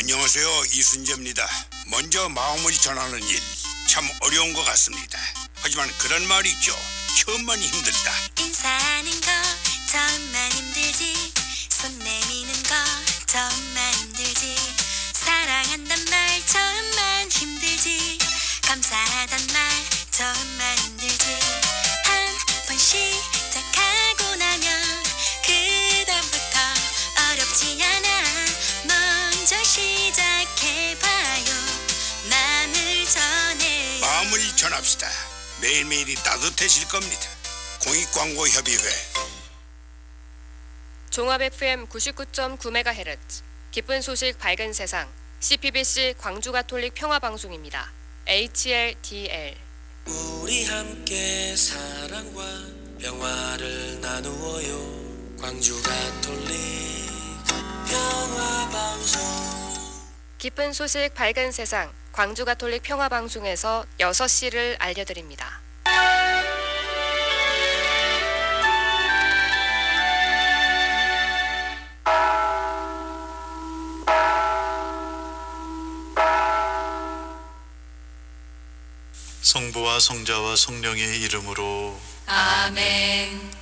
안녕하세요 이순재입니다. 먼저 마음을 전하는 일 참 어려운 것 같습니다. 하지만 그런 말이 있죠. 처음만 힘들다. 인사하는 전합시다. 매일매일이 따뜻해질 겁니다. 공익광고협의회. 종합 FM 99.9MHz 기쁜 소식 밝은 세상. CPBC 광주 가톨릭 평화 방송입니다. HLDL 우리 함께 사랑과 평화를 나누어요. 광주 가톨릭 평화 방송. 기쁜 소식 밝은 세상 광주 가톨릭 평화 방송에서 6시를 알려드립니다. 성부와 성자와 성령의 이름으로 아멘